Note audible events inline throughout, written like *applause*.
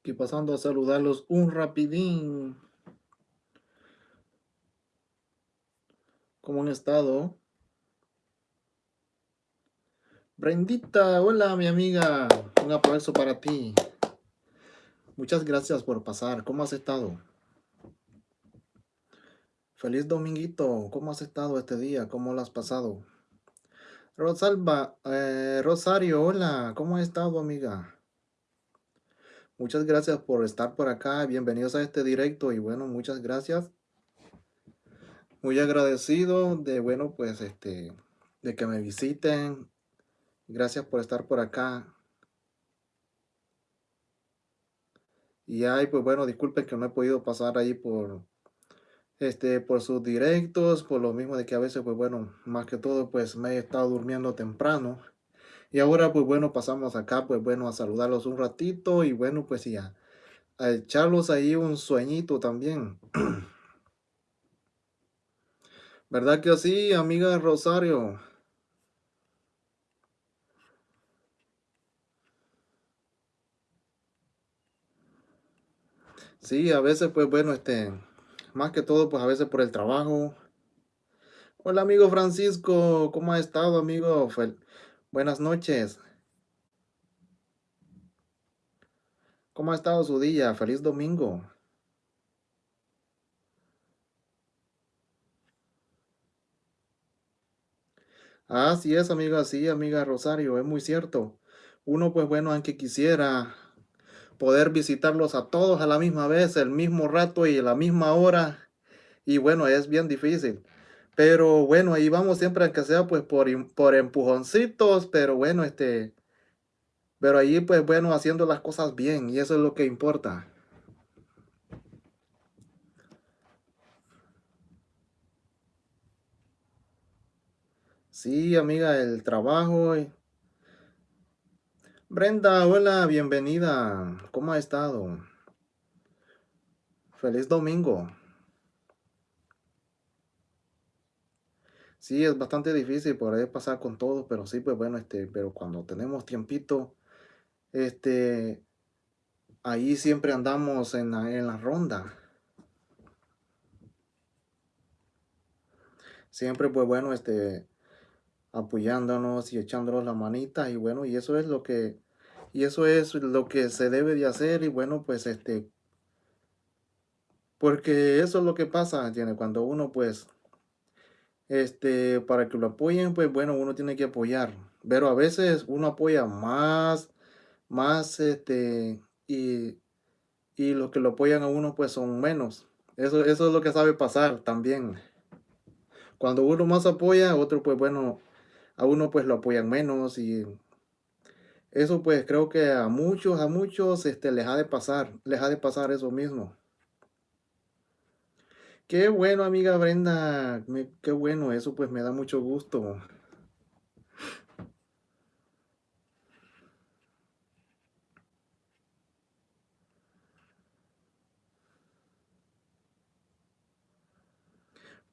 Aquí pasando a saludarlos un rapidín. ¿Cómo han estado? Brendita, hola mi amiga. Un aplauso para ti. Muchas gracias por pasar. ¿Cómo has estado? Feliz dominguito. ¿Cómo has estado este día? ¿Cómo lo has pasado? Rosalba, eh, Rosario, hola. ¿Cómo has estado, amiga? Muchas gracias por estar por acá. Bienvenidos a este directo y bueno, muchas gracias. Muy agradecido de, bueno, pues este, de que me visiten. Gracias por estar por acá. Y ay, pues bueno, disculpen que no he podido pasar ahí por, este, por sus directos, por lo mismo de que a veces, pues bueno, más que todo, pues me he estado durmiendo temprano. Y ahora, pues bueno, pasamos acá, pues bueno, a saludarlos un ratito y bueno, pues ya, a echarlos ahí un sueñito también. *clears throat* ¿Verdad que así, amiga Rosario? Sí, a veces, pues bueno, este, más que todo, pues a veces por el trabajo. Hola, amigo Francisco, ¿cómo ha estado, amigo? Buenas noches. ¿Cómo ha estado su día? Feliz domingo. Así es, amiga, sí, amiga Rosario, es muy cierto. Uno, pues bueno, aunque quisiera poder visitarlos a todos a la misma vez, el mismo rato y a la misma hora, y bueno, es bien difícil. Pero bueno, ahí vamos siempre, aunque sea pues por, por empujoncitos, pero bueno, este, pero ahí pues bueno, haciendo las cosas bien, y eso es lo que importa. Sí, amiga, el trabajo. Brenda, hola, bienvenida. ¿Cómo ha estado? Feliz domingo. Sí, es bastante difícil poder pasar con todo, pero sí, pues bueno, este, pero cuando tenemos tiempito, este, ahí siempre andamos en la, en la ronda. Siempre, pues bueno, este, apoyándonos y echándonos la manita y bueno, y eso es lo que, y eso es lo que se debe de hacer y bueno, pues este, porque eso es lo que pasa, tiene cuando uno pues este, para que lo apoyen, pues bueno, uno tiene que apoyar. Pero a veces uno apoya más, más, este, y, y los que lo apoyan a uno, pues son menos. Eso, eso es lo que sabe pasar también. Cuando uno más apoya, otro, pues bueno, a uno pues lo apoyan menos y eso pues creo que a muchos, a muchos, este, les ha de pasar, les ha de pasar eso mismo. Qué bueno, amiga Brenda. qué bueno, eso pues me da mucho gusto.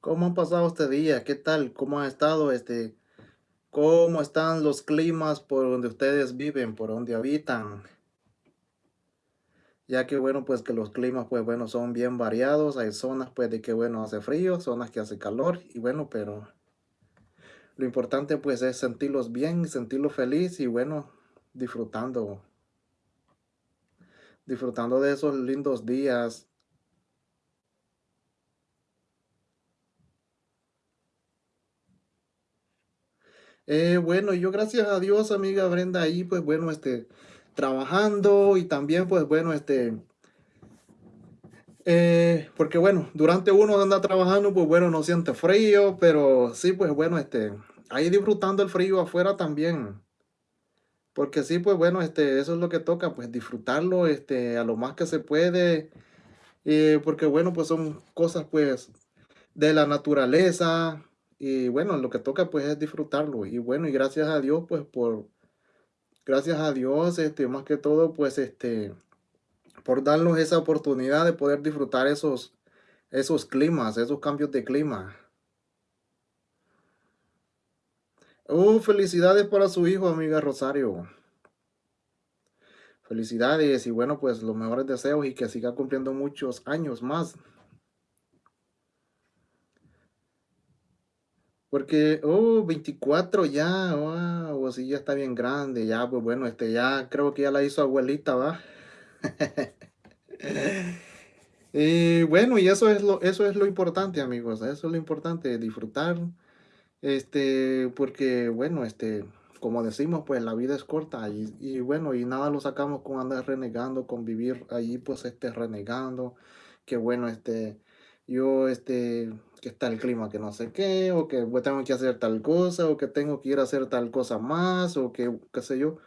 ¿Cómo han pasado este día? ¿Qué tal? ¿Cómo ha estado este? ¿Cómo están los climas por donde ustedes viven, por donde habitan? Ya que bueno, pues que los climas pues bueno son bien variados, hay zonas pues de que bueno hace frío, zonas que hace calor y bueno, pero lo importante pues es sentirlos bien, sentirlos feliz y bueno, disfrutando, disfrutando de esos lindos días. Eh, bueno, yo gracias a Dios, amiga Brenda, ahí pues bueno, este, trabajando y también pues bueno, este, eh, porque bueno, durante uno anda trabajando, pues bueno, no siente frío, pero sí, pues bueno, este, ahí disfrutando el frío afuera también. Porque sí, pues bueno, este, eso es lo que toca, pues disfrutarlo, este, a lo más que se puede. Porque bueno, pues son cosas pues de la naturaleza. Y bueno, lo que toca pues es disfrutarlo. Y bueno, y gracias a Dios pues por gracias a Dios, este, más que todo, pues, este, por darnos esa oportunidad de poder disfrutar esos, esos climas, esos cambios de clima. Uh, felicidades para su hijo, amiga Rosario. Felicidades y bueno, pues los mejores deseos y que siga cumpliendo muchos años más. Porque, oh, 24 ya, wow, así ya está bien grande, ya, pues bueno, este ya creo que ya la hizo abuelita, ¿va? *laughs* Y bueno, y eso es lo, eso es lo importante, amigos, eso es lo importante, disfrutar, este, porque bueno, este, como decimos, pues la vida es corta y, y bueno, y nada lo sacamos con andar renegando, con vivir allí, pues este, renegando, que bueno, este, yo, este, que está el clima que no sé qué, o que pues, tengo que hacer tal cosa, o que tengo que ir a hacer tal cosa más, o que, qué sé yo.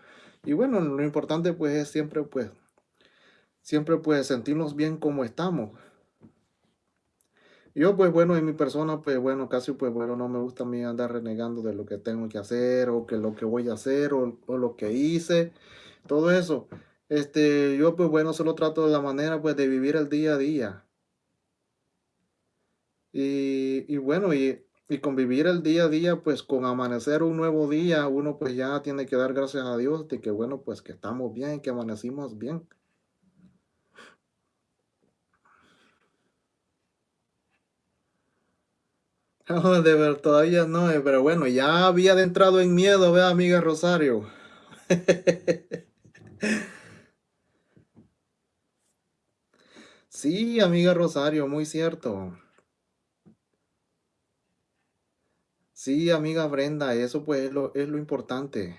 Y bueno, lo importante pues es siempre, pues, siempre pues sentirnos bien como estamos. Yo, pues bueno, en mi persona, pues bueno, casi pues bueno, no me gusta a mí andar renegando de lo que tengo que hacer, o que lo que voy a hacer, o, o lo que hice, todo eso. Este, yo pues bueno, solo trato de la manera pues de vivir el día a día. Y, y bueno, y, y convivir el día a día, pues con amanecer un nuevo día, uno pues ya tiene que dar gracias a Dios de que bueno, pues que estamos bien, que amanecimos bien. *laughs* No, de ver, todavía no, eh, pero bueno, ya había adentrado en miedo, vea, amiga Rosario. *laughs* Sí, amiga Rosario, muy cierto. Sí, amiga Brenda, eso pues es lo, es lo importante.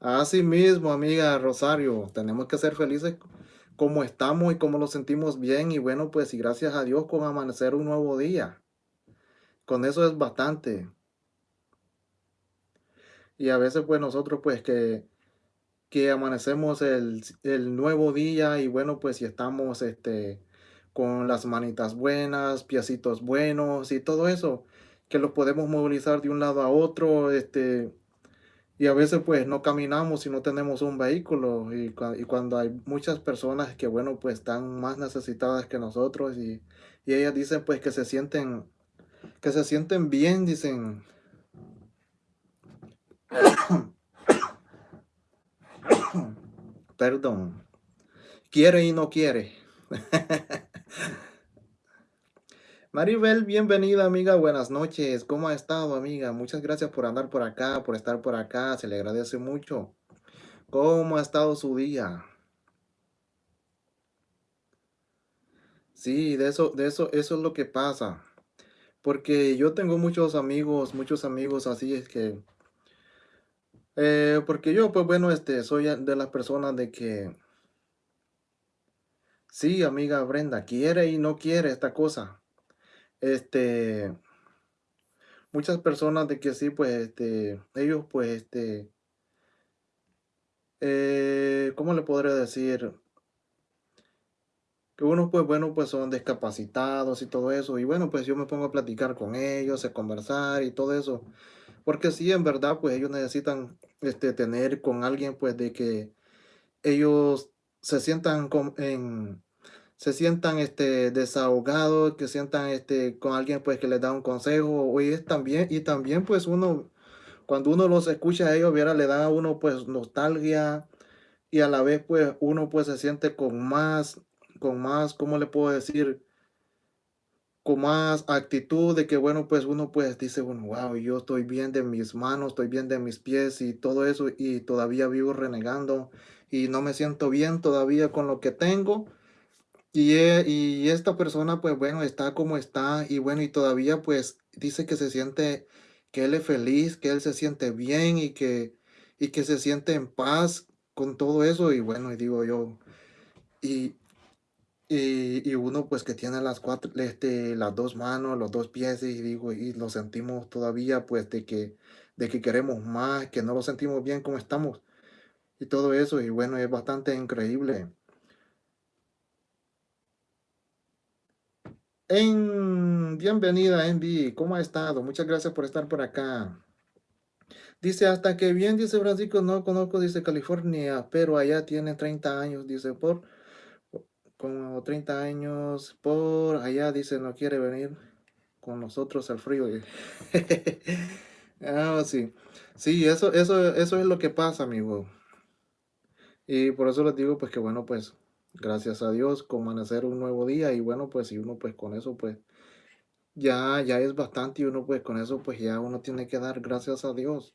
Así mismo, amiga Rosario, tenemos que ser felices como estamos y como nos sentimos bien y bueno, pues y gracias a Dios con amanecer un nuevo día. Con eso es bastante. Y a veces pues nosotros pues que, que amanecemos el, el nuevo día y bueno, pues si estamos este, con las manitas buenas, piecitos buenos y todo eso, que los podemos movilizar de un lado a otro, este, y a veces pues no caminamos si no tenemos un vehículo y, y cuando hay muchas personas que bueno pues están más necesitadas que nosotros y, y ellas dicen pues que se sienten, que se sienten bien, dicen, *coughs* perdón, quiere y no quiere. *laughs* Maribel, bienvenida amiga, buenas noches. ¿Cómo ha estado amiga? Muchas gracias por andar por acá, por estar por acá, se le agradece mucho. ¿Cómo ha estado su día? Sí, de eso, de eso, eso es lo que pasa. Porque yo tengo muchos amigos, muchos amigos así es que, eh, porque yo pues bueno, este, soy de las personas de que, sí, amiga Brenda, quiere y no quiere esta cosa. Este, muchas personas de que sí, pues, este, ellos pues, este, eh, ¿cómo le podría decir? Que unos, pues bueno, pues son discapacitados y todo eso. Y bueno, pues yo me pongo a platicar con ellos, a conversar y todo eso. Porque sí, en verdad, pues ellos necesitan este, tener con alguien, pues de que ellos se sientan con, en, se sientan este, desahogados, que sientan este, con alguien pues que les da un consejo. Y es también, y también pues uno, cuando uno los escucha a ellos, viera, le da a uno pues nostalgia y a la vez pues uno pues se siente con más, con más, ¿cómo le puedo decir? Con más actitud de que bueno pues uno pues dice, bueno, wow, yo estoy bien de mis manos, estoy bien de mis pies y todo eso y todavía vivo renegando y no me siento bien todavía con lo que tengo. Y, e- y esta persona pues bueno está como está y bueno y todavía pues dice que se siente, que él es feliz, que él se siente bien y que, y que se siente en paz con todo eso y bueno y digo yo, y, y, y uno pues que tiene las cuatro, este, las dos manos, los dos pies y digo, y lo sentimos todavía pues de que, de que queremos más, que no lo sentimos bien como estamos y todo eso y bueno es bastante increíble. En, bienvenida Envy, ¿cómo ha estado? Muchas gracias por estar por acá. Dice, hasta que bien, dice Francisco, no conozco, dice California, pero allá tiene 30 años, dice, por como 30 años, por allá, dice, no quiere venir con nosotros al frío. *laughs* Ah, sí. Sí, eso eso eso es lo que pasa, amigo. Y por eso les digo, pues, que bueno, pues, gracias a Dios, con amanecer un nuevo día y bueno, pues, y uno, pues, con eso, pues, ya ya es bastante y uno, pues, con eso, pues, ya uno tiene que dar gracias a Dios.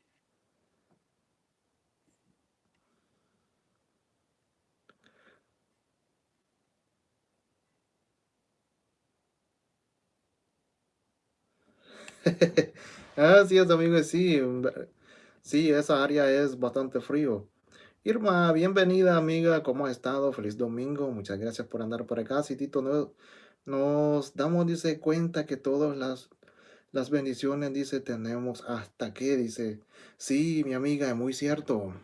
*laughs* Así es, amigo, sí, sí, esa área es bastante frío. Irma, bienvenida, amiga, ¿cómo has estado? Feliz domingo, muchas gracias por andar por acá. Sí, Tito, no nos damos, dice, cuenta que todas las las bendiciones, dice, tenemos hasta que, dice, sí, mi amiga, muy cierto.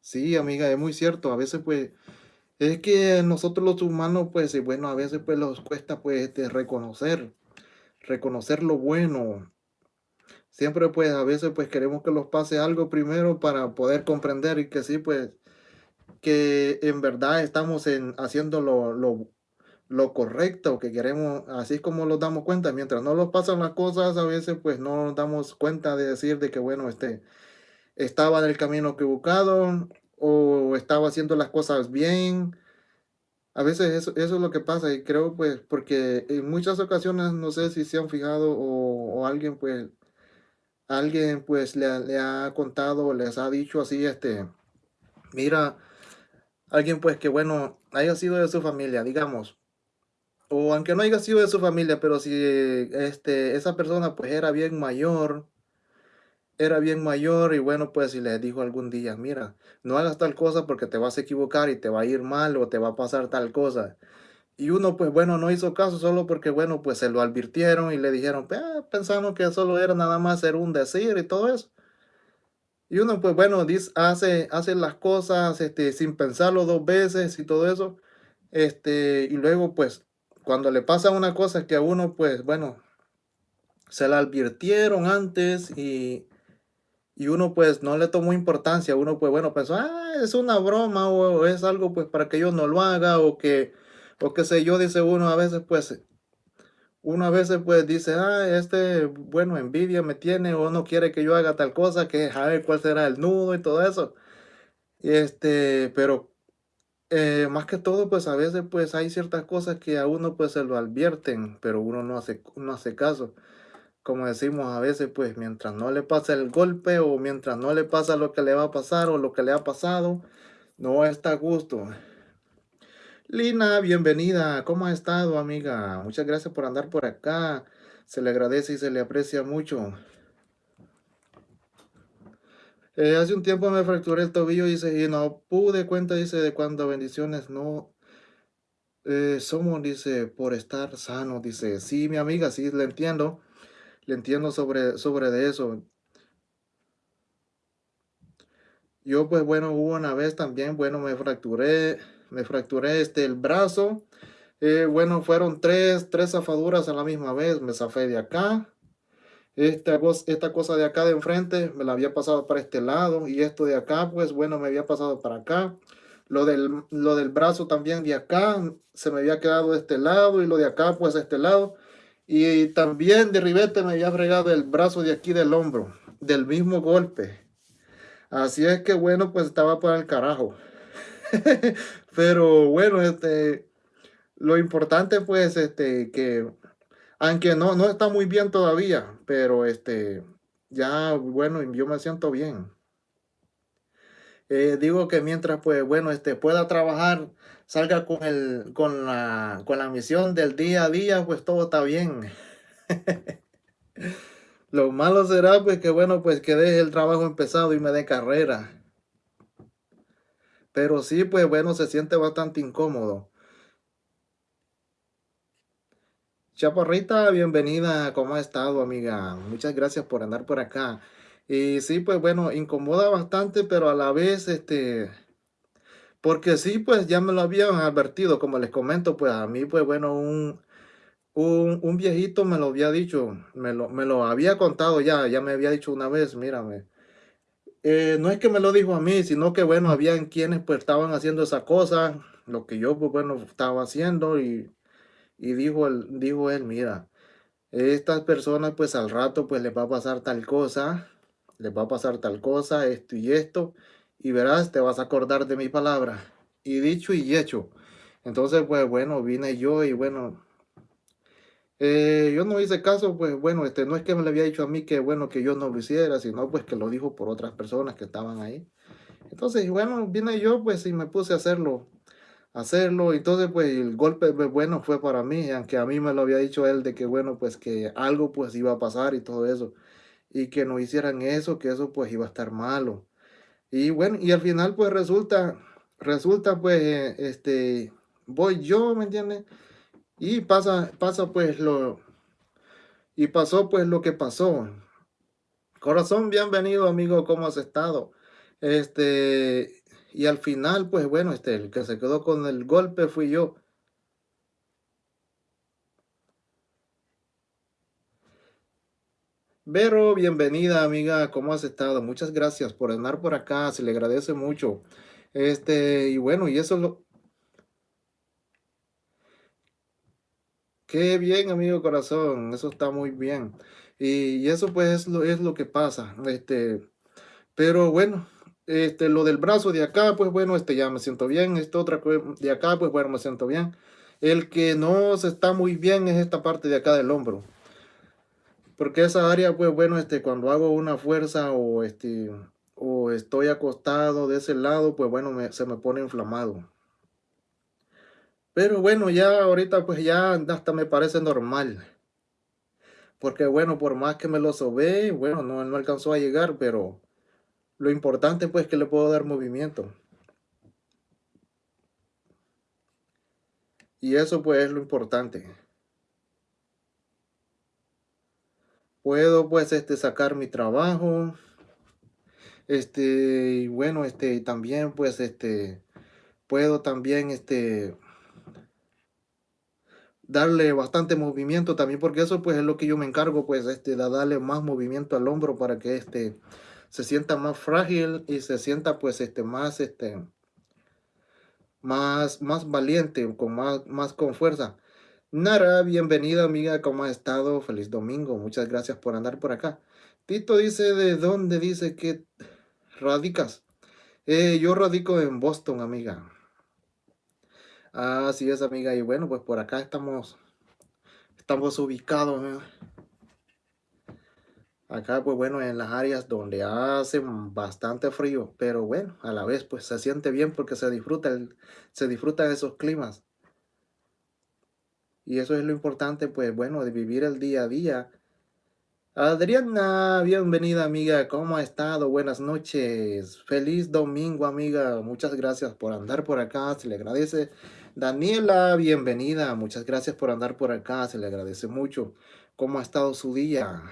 Sí, amiga, es muy cierto. A veces, pues, es que nosotros los humanos, pues, bueno, a veces, pues, nos cuesta, pues, este, reconocer, reconocer lo bueno. Siempre, pues, a veces, pues, queremos que nos pase algo primero para poder comprender y que sí, pues, que en verdad estamos en, haciendo lo, lo, correcto que queremos, así como nos damos cuenta. Mientras no nos pasan las cosas, a veces, pues, no nos damos cuenta de decir de que, bueno, este, estaba en el camino equivocado o estaba haciendo las cosas bien. A veces eso, eso es lo que pasa y creo pues porque en muchas ocasiones no sé si se han fijado o, alguien pues alguien pues le, ha le ha contado les ha dicho así este mira alguien pues que bueno haya sido de su familia digamos o aunque no haya sido de su familia pero si este esa persona pues era bien mayor era bien mayor y bueno, pues si le dijo algún día, mira, no hagas tal cosa porque te vas a equivocar y te va a ir mal o te va a pasar tal cosa. Y uno, pues bueno, no hizo caso solo porque, bueno, pues se lo advirtieron y le dijeron, "Ah, pensamos que solo era nada más ser un decir y todo eso. Y uno, pues bueno, dice, hace, hace las cosas este, sin pensarlo dos veces y todo eso. Este, y luego, pues, cuando le pasa una cosa que a uno, pues bueno, se la advirtieron antes y y uno, pues, no le tomó importancia, uno, pues, bueno, pensó: "Ah, es una broma, o es algo, pues, para que yo no lo haga", o que o qué sé yo, dice uno a veces, pues, uno a veces, pues, dice: "Ah, este, bueno, envidia me tiene, o no quiere que yo haga tal cosa, que a ver cuál será el nudo", y todo eso. Este, pero, eh, más que todo, pues, a veces, pues, hay ciertas cosas que a uno, pues, se lo advierten, pero uno no hace no hace caso. Como decimos a veces, pues mientras no le pasa el golpe o mientras no le pasa lo que le va a pasar o lo que le ha pasado, no está a gusto. Lina, bienvenida. ¿Cómo ha estado, amiga? Muchas gracias por andar por acá. Se le agradece y se le aprecia mucho. Eh, hace un tiempo me fracturé el tobillo, dice, y no pude cuenta, dice, de cuando bendiciones no eh, somos, dice, por estar sano, dice. Sí, mi amiga, sí, le entiendo. Le entiendo sobre, sobre de eso. Yo, pues bueno, hubo una vez también, bueno, me fracturé, me fracturé este, el brazo. Eh, bueno, fueron tres, tres zafaduras a la misma vez. Me zafé de acá. Esta, esta cosa de acá de enfrente me la había pasado para este lado. Y esto de acá, pues bueno, me había pasado para acá. Lo del, lo del brazo también de acá se me había quedado de este lado y lo de acá, pues de este lado. Y también de ribete me había fregado el brazo de aquí del hombro, del mismo golpe. Así es que bueno, pues estaba para el carajo. *laughs* Pero bueno, este, lo importante pues, este, que aunque no, no está muy bien todavía, pero este, ya, bueno, yo me siento bien. Eh, digo que mientras pues, bueno, este, pueda trabajar, salga con el, con la, con la misión del día a día, pues todo está bien. *laughs* Lo malo será pues que bueno, pues que deje el trabajo empezado y me dé carrera. Pero sí, pues bueno, se siente bastante incómodo. Chaparrita, bienvenida, ¿cómo ha estado, amiga? Muchas gracias por andar por acá. Y sí, pues bueno, incomoda bastante, pero a la vez, este, porque sí, pues ya me lo habían advertido, como les comento, pues a mí, pues bueno, un, un, viejito me lo había dicho, me lo, me lo había contado ya, ya me había dicho una vez, mírame. Eh, no es que me lo dijo a mí, sino que bueno, habían quienes pues estaban haciendo esa cosa, lo que yo pues bueno estaba haciendo y, y dijo, él, dijo él, mira, estas personas pues al rato pues les va a pasar tal cosa, les va a pasar tal cosa, esto y esto, y verás, te vas a acordar de mi palabra. Y dicho y hecho. Entonces pues bueno, vine yo y bueno, eh, yo no hice caso, pues bueno, este, no es que me le había dicho a mí que bueno, que yo no lo hiciera, sino pues que lo dijo por otras personas que estaban ahí. Entonces, bueno, vine yo pues y me puse a hacerlo, hacerlo, entonces pues el golpe pues, bueno fue para mí, aunque a mí me lo había dicho él de que bueno, pues que algo pues iba a pasar y todo eso, y que no hicieran eso, que eso pues iba a estar malo. Y bueno, y al final pues resulta, resulta pues, este, voy yo, ¿me entiendes? Y pasa, pasa pues lo, y pasó pues lo que pasó. Corazón, bienvenido amigo, ¿cómo has estado? Este, y al final pues bueno, este, el que se quedó con el golpe fui yo. Vero, bienvenida amiga, ¿cómo has estado? Muchas gracias por andar por acá, se le agradece mucho. Este, y bueno, y eso lo, Qué bien, amigo corazón, eso está muy bien. Y, eso pues es lo, es lo que pasa. Este, pero bueno, este, lo del brazo de acá, pues bueno, este ya me siento bien. Esta otra de acá, pues bueno, me siento bien. El que no se está muy bien es esta parte de acá del hombro. Porque esa área, pues bueno, este, cuando hago una fuerza o este, o estoy acostado de ese lado, pues bueno, se me pone inflamado. Pero bueno, ya ahorita pues ya hasta me parece normal. Porque bueno, por más que me lo sobé, bueno, no, no alcanzó a llegar, pero lo importante pues que le puedo dar movimiento. Y eso pues es lo importante. Puedo pues este sacar mi trabajo. Este, y bueno, este también pues este puedo también este darle bastante movimiento también, porque eso pues es lo que yo me encargo, pues, este, de darle más movimiento al hombro para que este se sienta más frágil y se sienta pues este más este más más valiente con más más con fuerza Nara bienvenida amiga cómo ha estado feliz domingo muchas gracias por andar por acá Tito dice de dónde dice que radicas eh, yo radico en Boston amiga Así es, amiga. Y bueno, pues por acá estamos, estamos ubicados. Acá, pues bueno, en las áreas donde hace bastante frío, pero bueno, a la vez, pues se siente bien porque se disfruta, el, se disfruta de esos climas. Y eso es lo importante, pues bueno, de vivir el día a día. Adriana, bienvenida amiga, ¿cómo ha estado? Buenas noches, feliz domingo amiga, muchas gracias por andar por acá, se le agradece Daniela, bienvenida. Muchas gracias por andar por acá. Se le agradece mucho. ¿Cómo ha estado su día?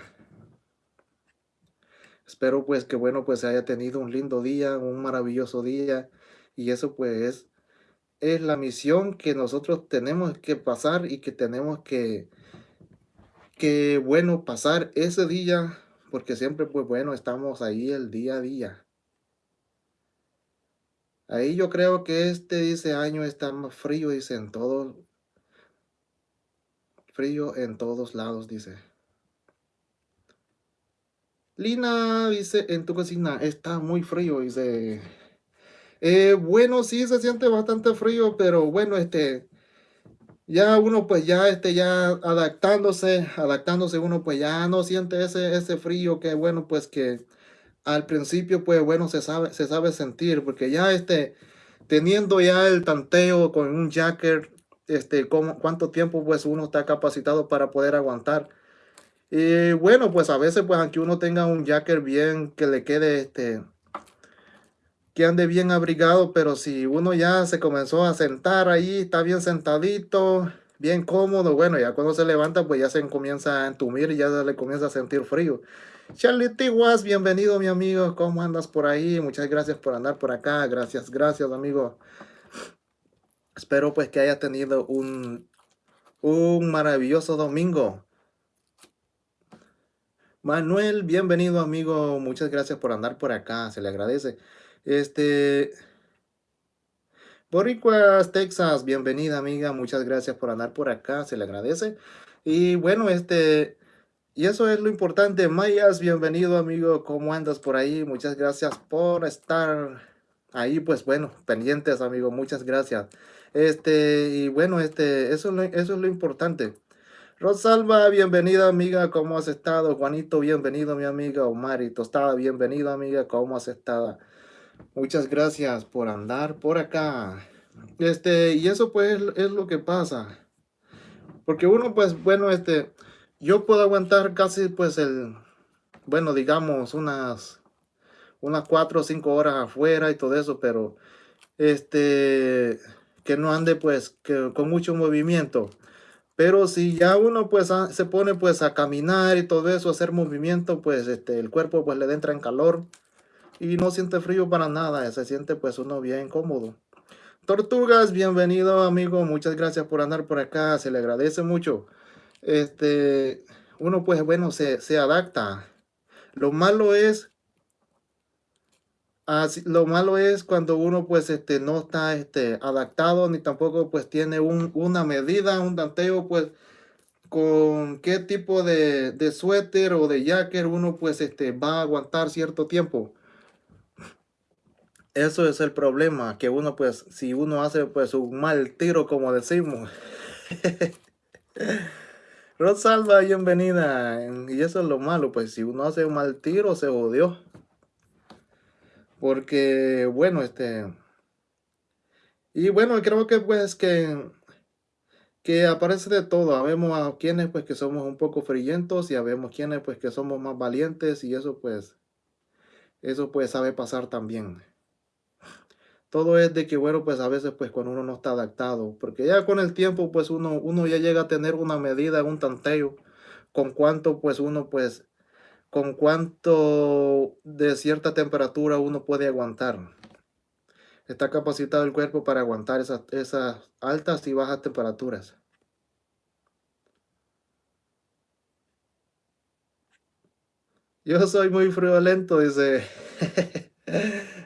Espero pues que bueno, pues haya tenido un lindo día, un maravilloso día. Y eso pues es la misión que nosotros tenemos que pasar y que tenemos que, que bueno, pasar ese día. Porque siempre pues bueno, estamos ahí el día a día. Ahí yo creo que este, dice, año está más frío, dice, en todo, frío en todos lados, dice. Lina dice, en tu cocina está muy frío, dice. Eh, bueno, sí se siente bastante frío, pero bueno, este, ya uno pues ya, este, ya adaptándose, adaptándose uno pues ya no siente ese, ese frío que bueno, pues que al principio, pues bueno, se sabe, se sabe sentir, porque ya este, teniendo ya el tanteo con un jacker, este, cómo, cuánto tiempo pues uno está capacitado para poder aguantar. Y bueno, pues a veces pues aunque uno tenga un jacker bien que le quede este, que ande bien abrigado, pero si uno ya se comenzó a sentar ahí, está bien sentadito, bien cómodo, bueno, ya cuando se levanta pues ya se comienza a entumir y ya le comienza a sentir frío. Charlie Tiguas, bienvenido mi amigo, ¿cómo andas por ahí? Muchas gracias por andar por acá, gracias, gracias amigo. Espero pues que haya tenido un, un maravilloso domingo. Manuel, bienvenido amigo, muchas gracias por andar por acá, se le agradece. Este, Boricuas, Texas, bienvenida amiga, muchas gracias por andar por acá, se le agradece. Y bueno, este, y eso es lo importante. Mayas, bienvenido amigo, ¿cómo andas por ahí? Muchas gracias por estar ahí, pues bueno, pendientes amigo, muchas gracias. Este, y bueno, este, eso, eso es lo importante. Rosalba, bienvenida amiga, ¿cómo has estado? Juanito, bienvenido mi amiga. Omar y Tostada, bienvenido amiga, ¿cómo has estado? Muchas gracias por andar por acá. Este, y eso pues es lo que pasa. Porque uno pues, bueno, este, yo puedo aguantar casi pues el, bueno, digamos unas, unas cuatro o cinco horas afuera y todo eso, pero este, que no ande pues que, con mucho movimiento. Pero si ya uno pues se pone pues a caminar y todo eso, hacer movimiento, pues este, el cuerpo pues le entra en calor y no siente frío para nada, se siente pues uno bien cómodo. Tortugas, bienvenido amigo, muchas gracias por andar por acá, se le agradece mucho. Este, uno pues bueno, se, se adapta. Lo malo es, así, lo malo es cuando uno pues este, no está este, adaptado, ni tampoco pues tiene un, una medida, un tanteo pues con qué tipo de, de suéter o de jacket uno pues este, va a aguantar cierto tiempo. Eso es el problema, que uno pues, si uno hace pues un mal tiro como decimos. *laughs* Rosalba, bienvenida. Y eso es lo malo, pues si uno hace un mal tiro se odió. Porque, bueno, este... Y bueno, creo que pues que que aparece de todo. Habemos a quienes pues que somos un poco frillentos y habemos quienes pues que somos más valientes y eso pues, eso pues sabe pasar también todo es de que, bueno, pues a veces, pues cuando uno no está adaptado, porque ya con el tiempo, pues uno, uno ya llega a tener una medida, un tanteo, con cuánto, pues uno, pues, con cuánto de cierta temperatura uno puede aguantar. Está capacitado el cuerpo para aguantar esas, altas y bajas temperaturas. Yo soy muy friolento, dice. *laughs*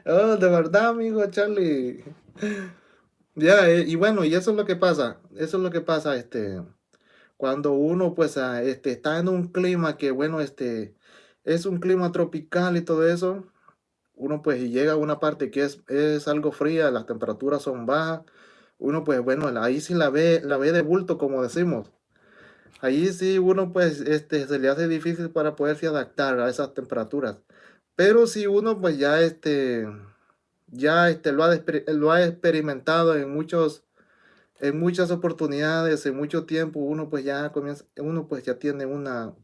oh, de verdad, amigo Charlie. Ya, eh, y bueno, y eso es lo que pasa. Eso es lo que pasa, este, cuando uno, pues, ah, este, está en un clima que, bueno, este, es un clima tropical y todo eso, uno, pues, llega a una parte que es, es algo fría, las temperaturas son bajas, uno, pues, bueno, ahí sí la ve, la ve de bulto, como decimos. Ahí sí uno, pues, este, se le hace difícil para poderse adaptar a esas temperaturas. Pero si uno pues ya este ya este lo ha, lo ha experimentado en muchos en muchas oportunidades, en mucho tiempo, uno pues ya comienza, uno pues ya tiene una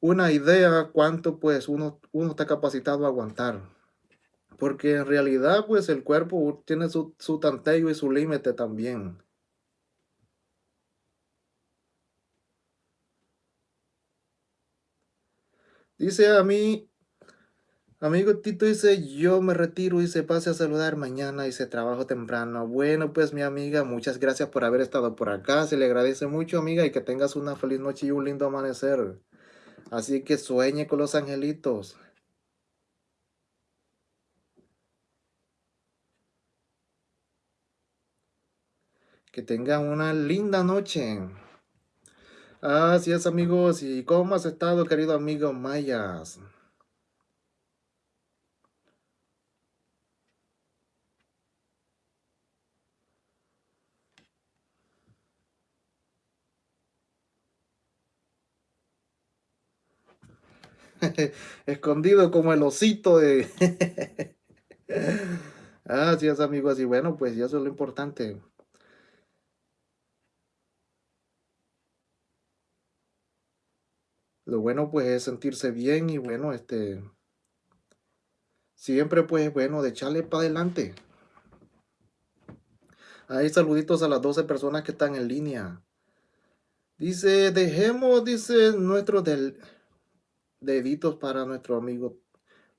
una idea cuánto pues uno, uno está capacitado a aguantar. Porque en realidad pues el cuerpo tiene su, su tanteo y su límite también. Dice a mí, Amigo Tito dice, yo me retiro y se pase a saludar mañana y se trabajo temprano. Bueno, pues mi amiga, muchas gracias por haber estado por acá. Se le agradece mucho, amiga, y que tengas una feliz noche y un lindo amanecer. Así que sueñe con los angelitos. Que tengan una linda noche. Así es, amigos. ¿Y cómo has estado, querido amigo Mayas? *laughs* Escondido como el osito de... *laughs* Así es, amigos. Y bueno, pues eso es lo importante. Lo bueno, pues, es sentirse bien y bueno, este... Siempre, pues, bueno, de echarle para adelante. Ahí saluditos a las 12 personas que están en línea. Dice, dejemos, dice, nuestro del deditos para nuestro amigo,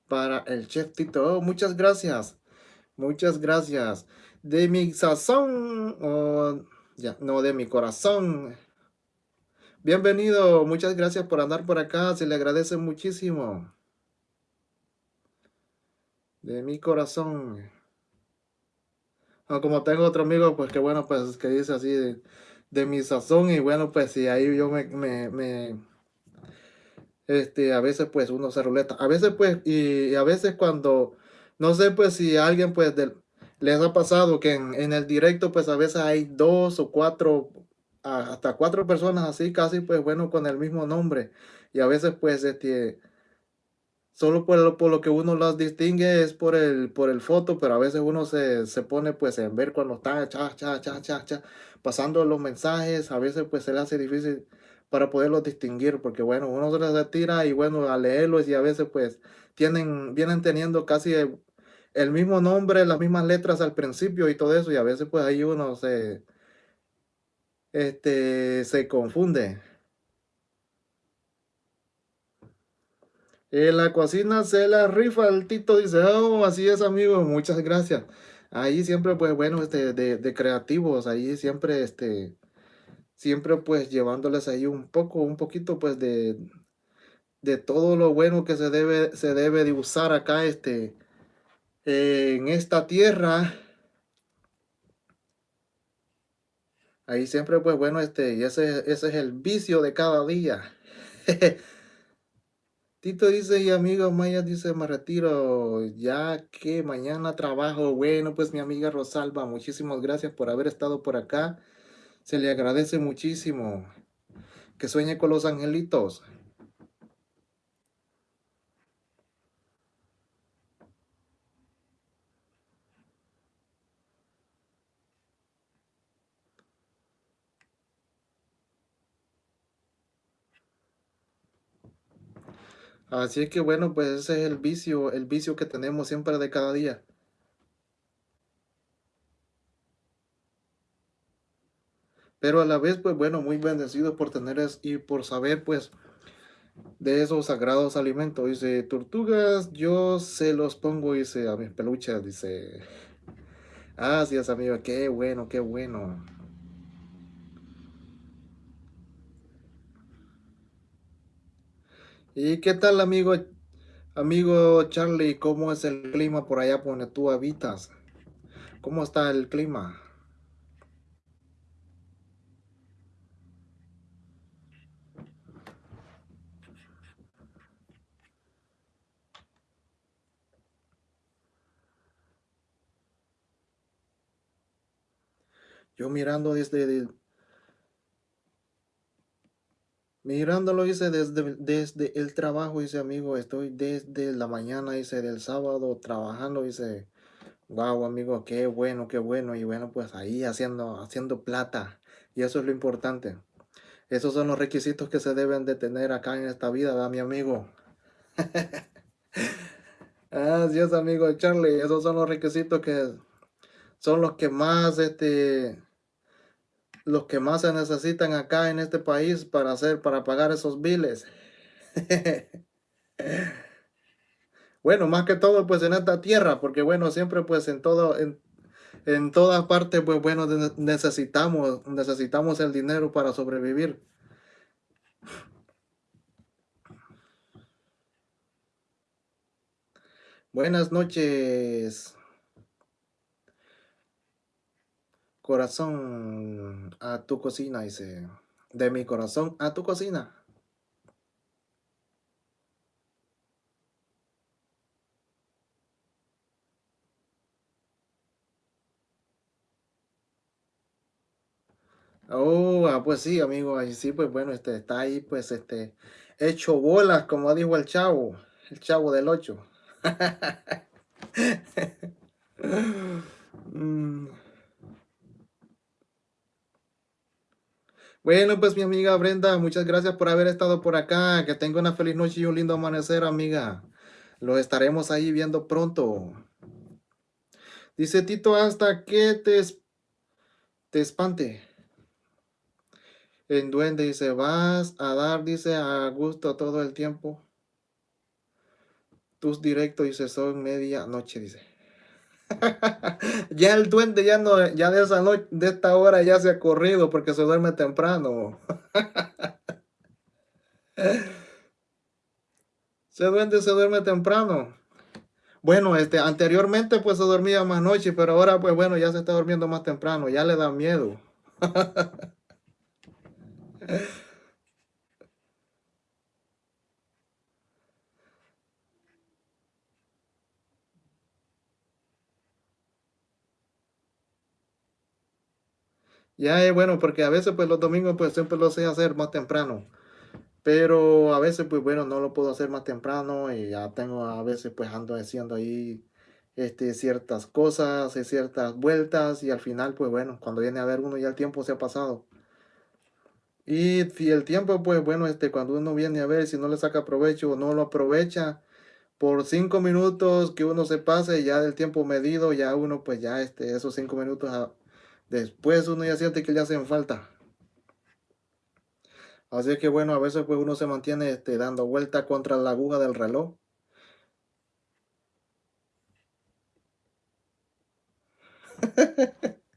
para el chef Tito. Oh, muchas gracias. Muchas gracias. De mi sazón, ya, no de mi corazón. Bienvenido, muchas gracias por andar por acá, se le agradece muchísimo. De mi corazón. Ah, como tengo otro amigo, pues que bueno, pues que dice así de, mi sazón y bueno, pues si ahí yo me, este, a veces pues uno se ruleta, a veces pues, y, a veces cuando, no sé pues si alguien pues del, les ha pasado que en, el directo pues a veces hay dos o cuatro, hasta cuatro personas así casi pues bueno con el mismo nombre. Y a veces pues este solo por lo, por lo que uno las distingue es por el, por el foto, pero a veces uno se, se pone pues en ver cuando está cha, cha, cha, cha, cha, pasando los mensajes, a veces pues se le hace difícil para poderlos distinguir, porque bueno, uno se les tira y bueno, a leerlos y a veces pues tienen, vienen teniendo casi el, mismo nombre, las mismas letras al principio y todo eso, y a veces pues ahí uno se, este, se confunde. En la cocina se la rifa el Tito, dice, oh, así es amigo, muchas gracias. Ahí siempre, pues bueno, este, de, de creativos, ahí siempre, este, siempre pues llevándoles ahí un poco, un poquito pues de, de todo lo bueno que se debe, se debe de usar acá, este, en esta tierra. Ahí siempre pues bueno, este, y ese, ese es el vicio de cada día. *laughs* Tito dice, y amigo Maya dice, me retiro, ya que mañana trabajo. Bueno, pues mi amiga Rosalba, muchísimas gracias por haber estado por acá. Se le agradece muchísimo. Que sueñe con los angelitos. Así que bueno, pues ese es el vicio, el vicio que tenemos siempre de cada día. Pero a la vez, pues bueno, muy bendecido por tener y por saber, pues, de esos sagrados alimentos. Dice, tortugas, yo se los pongo, dice, a mis peluches, dice. Gracias, amigo, qué bueno, qué bueno. ¿Y qué tal, amigo, amigo Charlie? ¿Cómo es el clima por allá donde tú habitas? ¿Cómo está el clima? Yo mirando desde, Mirándolo, dice, desde, desde el trabajo, dice, amigo, estoy desde la mañana, dice, del sábado trabajando, dice, wow, amigo, qué bueno, qué bueno, y bueno, pues ahí haciendo, haciendo plata, y eso es lo importante. Esos son los requisitos que se deben de tener acá en esta vida, ¿verdad, mi amigo? *laughs* Así es, amigo Charlie, esos son los requisitos que son los que más, este, los que más se necesitan acá en este país para hacer, para pagar esos biles. *laughs* bueno, más que todo pues en esta tierra, porque bueno, siempre pues en todo, en, en todas partes pues bueno, necesitamos, necesitamos el dinero para sobrevivir. Buenas noches. Corazón a tu cocina, dice. De mi corazón a tu cocina. Oh, ah, pues sí, amigo, ahí sí, pues bueno, este está ahí, pues este, hecho bolas, como dijo el chavo, el chavo del 8. *laughs* mm. Bueno, pues mi amiga Brenda, muchas gracias por haber estado por acá. Que tenga una feliz noche y un lindo amanecer, amiga. Lo estaremos ahí viendo pronto. Dice Tito, hasta que te, te espante. En duende dice, vas a dar, dice, a gusto todo el tiempo. Tus directos, dice, son media noche, dice. *laughs* ya el duende ya no, ya de esa noche, de esta hora ya se ha corrido porque se duerme temprano. *laughs* Se duerme, se duerme temprano. Bueno, este, anteriormente pues se dormía más noche, pero ahora pues bueno, ya se está durmiendo más temprano, ya le da miedo. *laughs* Ya es bueno, porque a veces pues los domingos pues siempre lo sé hacer más temprano. Pero a veces, pues bueno, no lo puedo hacer más temprano y ya tengo a veces pues ando haciendo ahí este, ciertas cosas, y ciertas vueltas y al final pues bueno, cuando viene a ver uno ya el tiempo se ha pasado. Y si el tiempo pues bueno, este, cuando uno viene a ver si no le saca provecho o no lo aprovecha por cinco minutos que uno se pase ya del tiempo medido, ya uno pues ya este, esos cinco minutos después uno ya siente que le hacen falta. Así que bueno, a veces pues uno se mantiene este, dando vuelta contra la aguja del reloj.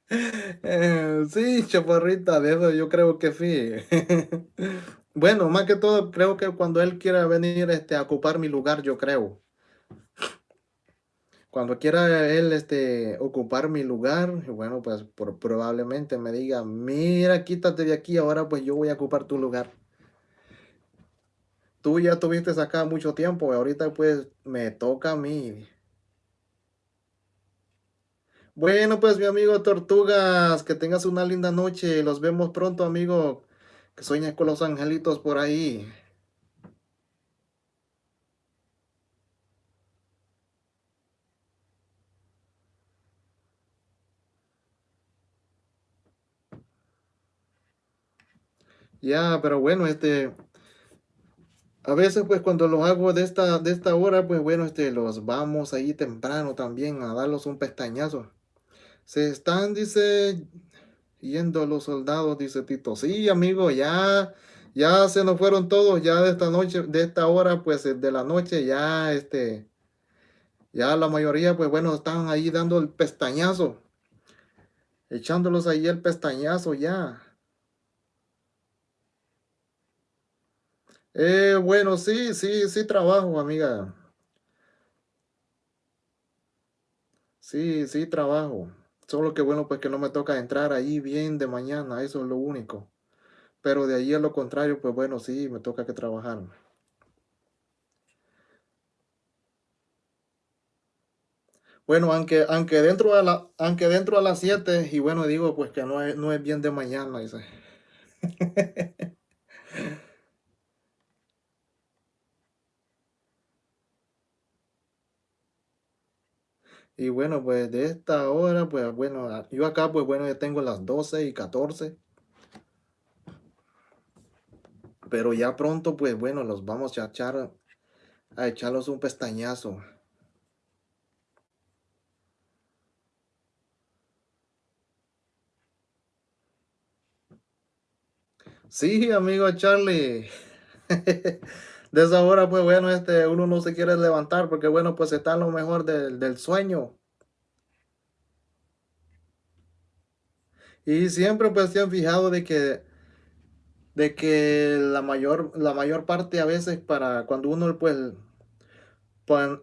*laughs* Sí, chaparrita, de eso yo creo que sí. *laughs* Bueno, más que todo, creo que cuando él quiera venir este, a ocupar mi lugar, yo creo. Cuando quiera él este, ocupar mi lugar, bueno, pues por, probablemente me diga, mira, quítate de aquí, ahora pues yo voy a ocupar tu lugar. Tú ya tuviste acá mucho tiempo, ahorita pues me toca a mí. Bueno, pues mi amigo Tortugas, que tengas una linda noche. Los vemos pronto, amigo. Que sueñes con los angelitos por ahí. Ya, pero bueno, este, a veces pues cuando los hago de esta, de esta hora, pues bueno, este, los vamos ahí temprano también a darlos un pestañazo. Se están, dice, yendo los soldados, dice Tito. Sí, amigo, ya, ya se nos fueron todos, ya de esta noche, de esta hora, pues de la noche, ya este, ya la mayoría, pues bueno, están ahí dando el pestañazo. Echándolos ahí el pestañazo ya. Eh, bueno, sí, sí, sí trabajo, amiga. Sí, sí trabajo. Solo que bueno, pues que no me toca entrar ahí bien de mañana, eso es lo único. Pero de ahí a lo contrario, pues bueno, sí, me toca que trabajar. Bueno, aunque, aunque dentro a la, aunque dentro a las 7, y bueno, digo pues que no es, no es bien de mañana, dice. *laughs* Y bueno, pues de esta hora, pues bueno, yo acá, pues bueno, ya tengo las 12 y 14, pero ya pronto, pues bueno, los vamos a echar, a echarlos un pestañazo. Sí, amigo Charlie. *laughs* De esa hora, pues bueno, este, uno no se quiere levantar porque bueno, pues está lo mejor del, del sueño. Y siempre pues se han fijado de que, de que la mayor, la mayor parte a veces para cuando uno pues,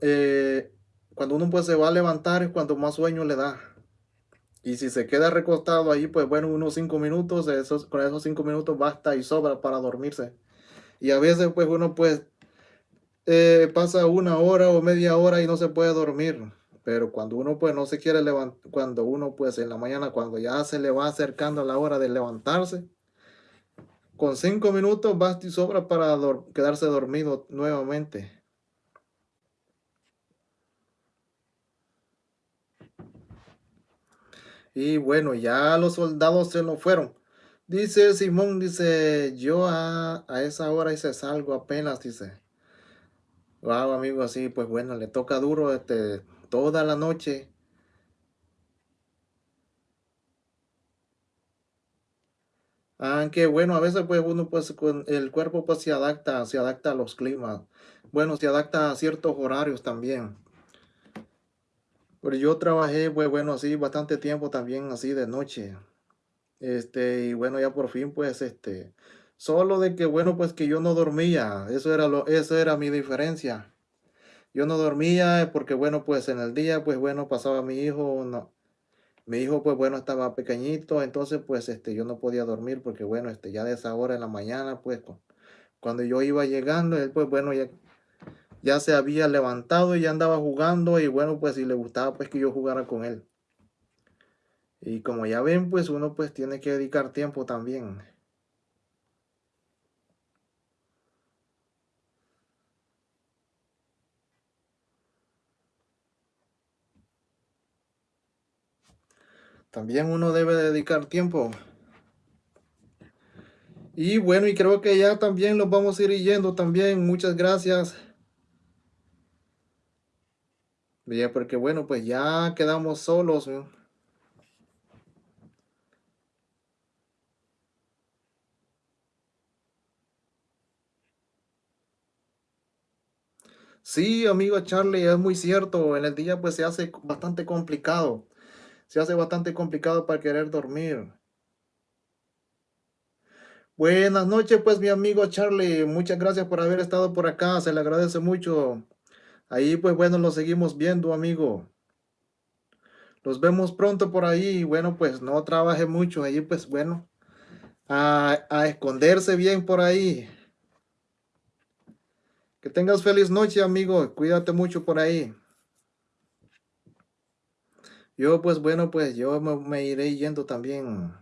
eh, cuando uno pues se va a levantar es cuando más sueño le da. Y si se queda recostado ahí, pues bueno, unos cinco minutos, esos, con esos cinco minutos basta y sobra para dormirse. Y a veces pues uno pues eh, pasa una hora o media hora y no se puede dormir. Pero cuando uno pues no se quiere levantar, cuando uno pues en la mañana, cuando ya se le va acercando la hora de levantarse, con cinco minutos basta y sobra para quedarse dormido nuevamente. Y bueno, ya los soldados se nos fueron. Dice Simón, dice, yo a, a esa hora hice salgo apenas, dice. Wow, amigo, así, pues bueno, le toca duro este, toda la noche. Aunque bueno, a veces pues uno pues con el cuerpo pues se adapta, se adapta a los climas. Bueno, se adapta a ciertos horarios también. Pero yo trabajé pues bueno así bastante tiempo también así de noche. Este, y bueno, ya por fin pues este Solo de que, bueno, pues que yo no dormía, eso era lo eso era mi diferencia. Yo no dormía porque, bueno, pues en el día, pues bueno, pasaba mi hijo, no mi hijo, pues bueno, estaba pequeñito, entonces, pues, este, yo no podía dormir porque, bueno, este, ya de esa hora en la mañana, pues, cu cuando yo iba llegando, él, pues bueno, ya ya se había levantado y ya andaba jugando y, bueno, pues, y le gustaba, pues, que yo jugara con él. Y como ya ven, pues, uno, pues, tiene que dedicar tiempo también. También uno debe dedicar tiempo. Y bueno, y creo que ya también nos vamos a ir yendo también. Muchas gracias. Ya, porque bueno, pues ya quedamos solos. Sí, amigo Charlie, es muy cierto. En el día pues se hace bastante complicado. Se hace bastante complicado para querer dormir. Buenas noches, pues mi amigo Charlie. Muchas gracias por haber estado por acá. Se le agradece mucho. Ahí pues bueno, lo seguimos viendo, amigo. Nos vemos pronto por ahí. Bueno, pues no trabaje mucho. Ahí pues bueno, a, a esconderse bien por ahí. Tengas feliz noche, amigo. Cuídate mucho por ahí. Yo, pues bueno, pues yo me iré yendo también.